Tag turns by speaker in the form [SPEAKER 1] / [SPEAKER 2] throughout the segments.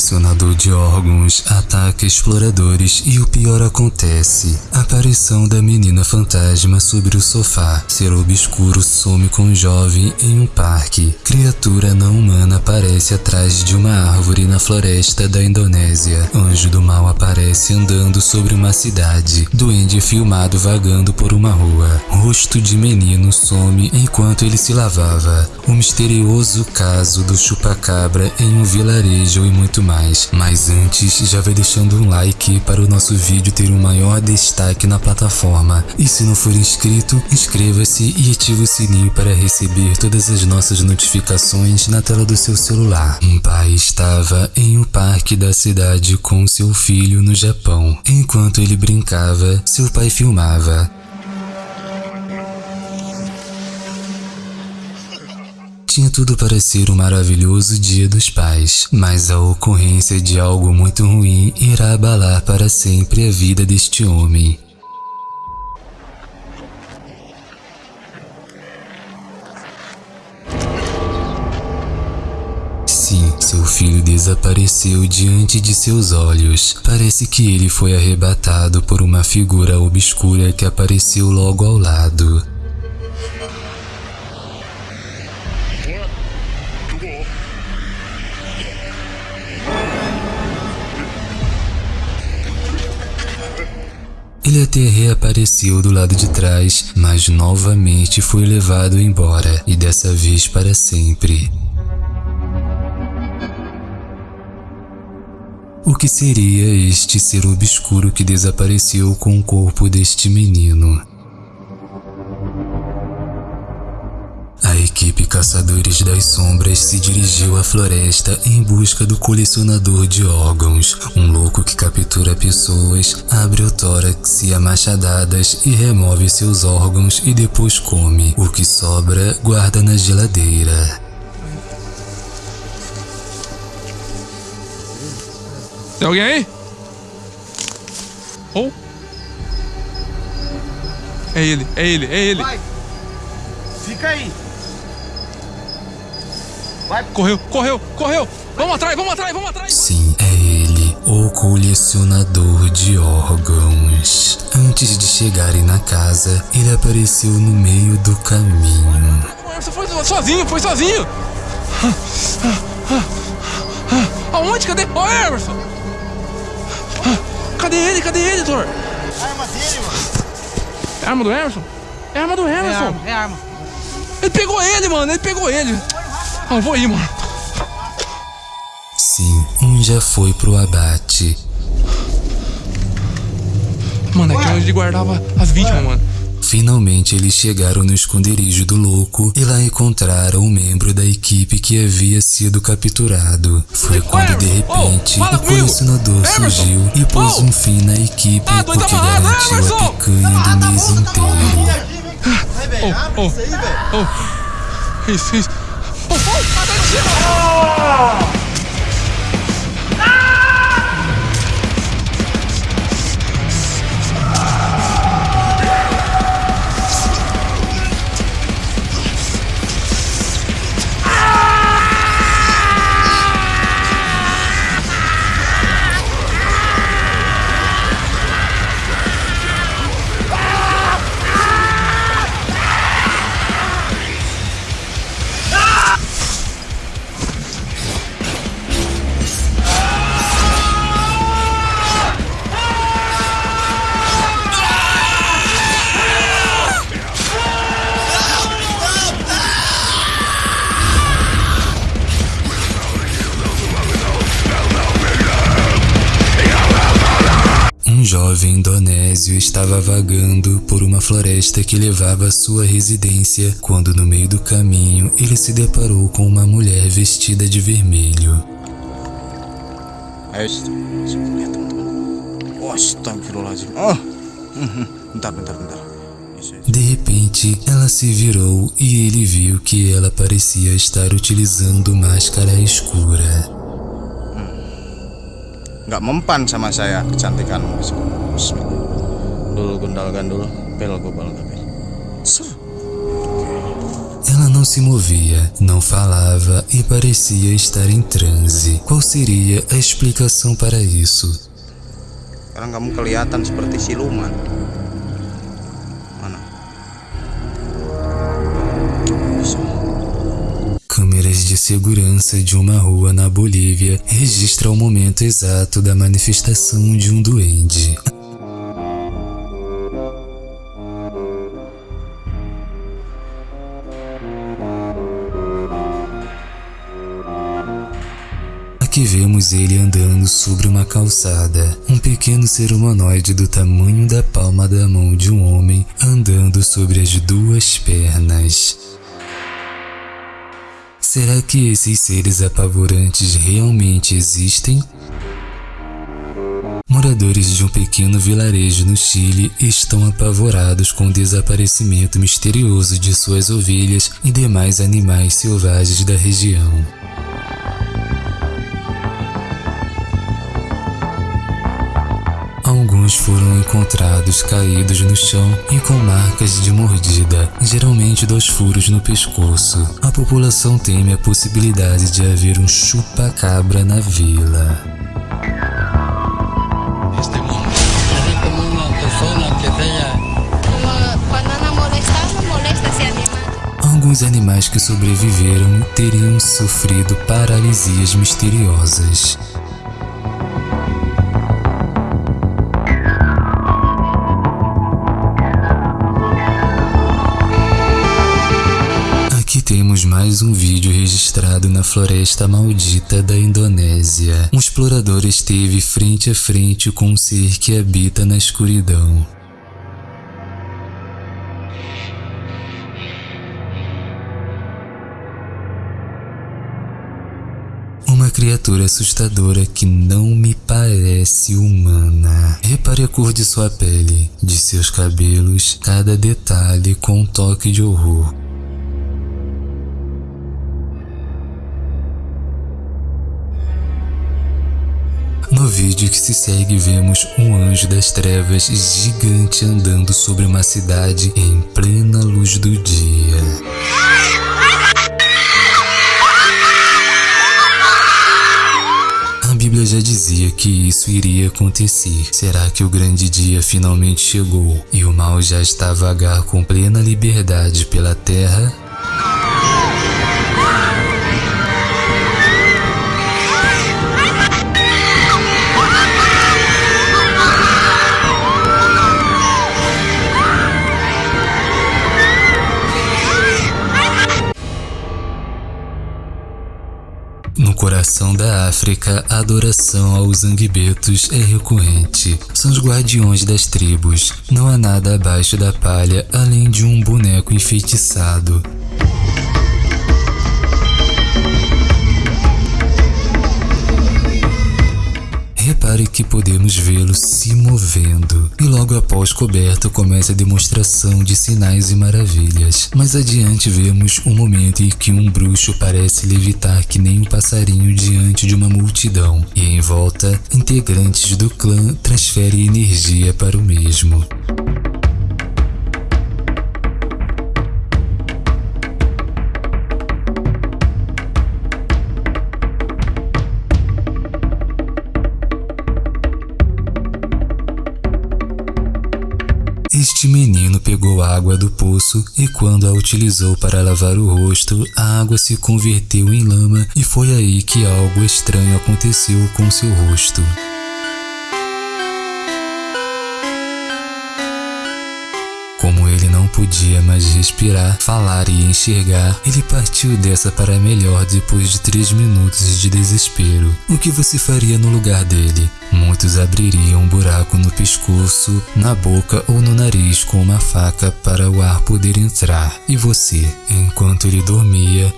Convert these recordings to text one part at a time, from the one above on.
[SPEAKER 1] colecionador de órgãos ataca exploradores e o pior acontece. Aparição da menina fantasma sobre o sofá. Ser obscuro some com um jovem em um parque. Criatura não humana aparece atrás de uma árvore na floresta da Indonésia. Anjo do mal aparece andando sobre uma cidade. Duende filmado vagando por uma rua. Rosto de menino some enquanto ele se lavava. O misterioso caso do chupacabra em um vilarejo e muito mais. Mas antes, já vai deixando um like para o nosso vídeo ter um maior destaque na plataforma. E se não for inscrito, inscreva-se e ative o sininho para receber todas as nossas notificações na tela do seu celular. Um pai estava em um parque da cidade com seu filho no Japão. Enquanto ele brincava, seu pai filmava. Tinha tudo para ser um maravilhoso dia dos pais, mas a ocorrência de algo muito ruim irá abalar para sempre a vida deste homem. Sim, seu filho desapareceu diante de seus olhos. Parece que ele foi arrebatado por uma figura obscura que apareceu logo ao lado. Ele até reapareceu do lado de trás, mas novamente foi levado embora, e dessa vez para sempre. O que seria este ser obscuro que desapareceu com o corpo deste menino? Equipe Caçadores das Sombras se dirigiu à floresta em busca do colecionador de órgãos, um louco que captura pessoas, abre o tórax e a machadadas e remove seus órgãos e depois come. O que sobra, guarda na geladeira.
[SPEAKER 2] Tem alguém aí? Ou? É ele, é ele, é ele.
[SPEAKER 3] Vai! Fica aí! Vai!
[SPEAKER 2] Correu, correu, correu. Vamos atrás, vamos atrás, vamos atrás.
[SPEAKER 1] Sim, é ele, o colecionador de órgãos. Antes de chegarem na casa, ele apareceu no meio do caminho.
[SPEAKER 2] Você foi sozinho, foi sozinho. Aonde? Cadê? Ó, Emerson. Cadê ele? Cadê ele, Thor?
[SPEAKER 3] A arma dele, mano!
[SPEAKER 2] É a arma do Emerson? É a arma do
[SPEAKER 3] É
[SPEAKER 2] Emerson.
[SPEAKER 3] arma, é arma.
[SPEAKER 2] Ele pegou ele, mano. Ele pegou ele. Ah, eu vou ir, mano.
[SPEAKER 1] Sim, um já foi pro abate.
[SPEAKER 2] Mano, aqui é onde ele guardava as vítimas, mano.
[SPEAKER 1] Finalmente eles chegaram no esconderijo do louco e lá encontraram um membro da equipe que havia sido capturado. Foi quando de repente
[SPEAKER 2] fala
[SPEAKER 1] o
[SPEAKER 2] comigo!
[SPEAKER 1] colecionador
[SPEAKER 2] Emerson!
[SPEAKER 1] surgiu e pôs
[SPEAKER 2] Oh!
[SPEAKER 1] um fim na equipe
[SPEAKER 2] Ah,
[SPEAKER 1] porque garantiu a
[SPEAKER 2] Emerson!
[SPEAKER 1] picanha do mês inteiro.
[SPEAKER 3] Vai, velho, abre
[SPEAKER 2] oh.
[SPEAKER 3] isso aí, velho!
[SPEAKER 2] Oh. Isso, isso. Oh, oh,
[SPEAKER 1] jovem indonésio estava vagando por uma floresta que levava à sua residência quando no meio do caminho ele se deparou com uma mulher vestida de vermelho.
[SPEAKER 3] Isso.
[SPEAKER 1] De repente, ela se virou e ele viu que ela parecia estar utilizando máscara escura.
[SPEAKER 3] Nggak mempan sama saya kecantikanmu. Bismillah. Dulu gundal gandul, pel gobal gabel.
[SPEAKER 1] Ela não se movia, não falava e parecia estar em transe. Qual seria a explicação para isso?
[SPEAKER 3] Sekarang kamu kelihatan seperti siluman. Mana?
[SPEAKER 1] Câmeras de segurança de uma rua na Bolívia registram o momento exato da manifestação de um duende. Aqui vemos ele andando sobre uma calçada, um pequeno ser humanoide do tamanho da palma da mão de um homem andando sobre as duas pernas. Será que esses seres apavorantes realmente existem? Moradores de um pequeno vilarejo no Chile estão apavorados com o desaparecimento misterioso de suas ovelhas e demais animais selvagens da região. Alguns foram encontrados caídos no chão e com marcas de mordida, geralmente dos furos no pescoço. A população teme a possibilidade de haver um chupa-cabra na vila. Alguns animais que sobreviveram teriam sofrido paralisias misteriosas. Mais um vídeo registrado na floresta maldita da Indonésia. Um explorador esteve frente a frente com um ser que habita na escuridão. Uma criatura assustadora que não me parece humana. Repare a cor de sua pele, de seus cabelos, cada detalhe com um toque de horror. Vídeo que se segue, vemos um anjo das trevas gigante andando sobre uma cidade em plena luz do dia. A Bíblia já dizia que isso iria acontecer. Será que o grande dia finalmente chegou e o mal já está a vagar com plena liberdade pela terra? No coração da África, a adoração aos zangbetos é recorrente. São os guardiões das tribos. Não há nada abaixo da palha além de um boneco enfeitiçado. Repare que podemos vê-lo se movendo, e logo após coberto começa a demonstração de sinais e maravilhas. Mais adiante vemos um momento em que um bruxo parece levitar que nem um passarinho diante de uma multidão, e em volta, integrantes do clã transferem energia para o mesmo. Este menino pegou água do poço e, quando a utilizou para lavar o rosto, a água se converteu em lama e foi aí que algo estranho aconteceu com seu rosto. Podia mais respirar, falar e enxergar, ele partiu dessa para melhor depois de três minutos de desespero. O que você faria no lugar dele? Muitos abririam um buraco no pescoço, na boca ou no nariz com uma faca para o ar poder entrar. E você, enquanto ele dormia,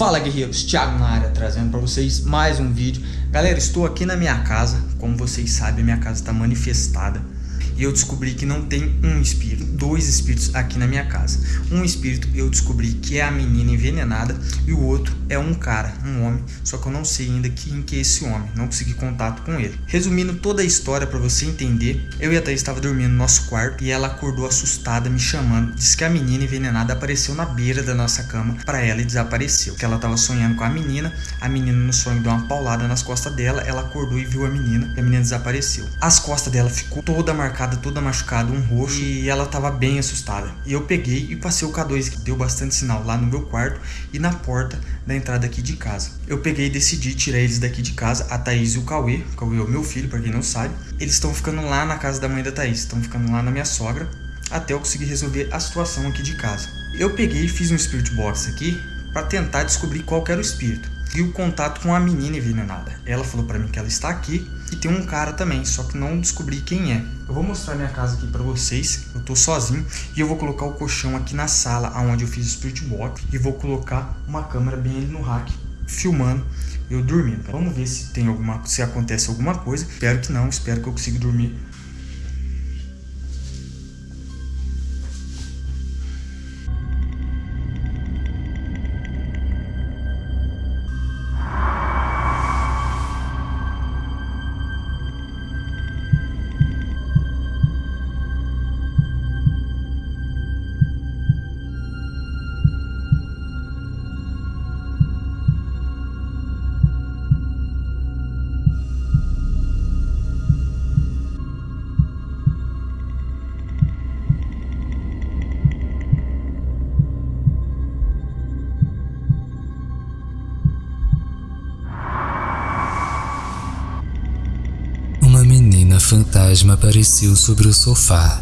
[SPEAKER 4] Fala guerreiros, Thiago na área trazendo para vocês mais um vídeo. Galera, estou aqui na minha casa, como vocês sabem, minha casa está manifestada. E eu descobri que não tem um espírito, dois espíritos aqui na minha casa. Um espírito eu descobri que é a menina envenenada e o outro é um cara, um homem, só que eu não sei ainda quem que é esse homem, não consegui contato com ele. Resumindo toda a história para você entender, eu e a Thaís estava dormindo no nosso quarto e ela acordou assustada me chamando, disse que a menina envenenada apareceu na beira da nossa cama para ela e desapareceu, que ela estava sonhando com a menina, a menina no sonho deu uma paulada nas costas dela, ela acordou e viu a menina e a menina desapareceu. As costas dela ficou toda marcada, toda machucada, um roxo e ela estava bem assustada. E eu peguei e passei o K2 que deu bastante sinal lá no meu quarto e na porta da entrada aqui de casa. Eu peguei e decidi tirar eles daqui de casa, a Thaís e o Cauê, o Cauê é o meu filho, para quem não sabe. Eles estão ficando lá na casa da mãe da Thaís, estão ficando lá na minha sogra, até eu conseguir resolver a situação aqui de casa. Eu peguei e fiz um Spirit Box aqui para tentar descobrir qual era o espírito. E o contato com a menina envenenada. Ela falou para mim que ela está aqui e tem um cara também, só que não descobri quem é. Eu vou mostrar minha casa aqui para vocês. Eu tô sozinho e eu vou colocar o colchão aqui na sala onde eu fiz o Spirit Box e vou colocar uma câmera bem ali no rack filmando eu dormindo. Vamos ver se tem alguma se acontece alguma coisa. Espero que não, espero que eu consiga dormir
[SPEAKER 1] fantasma apareceu sobre o sofá.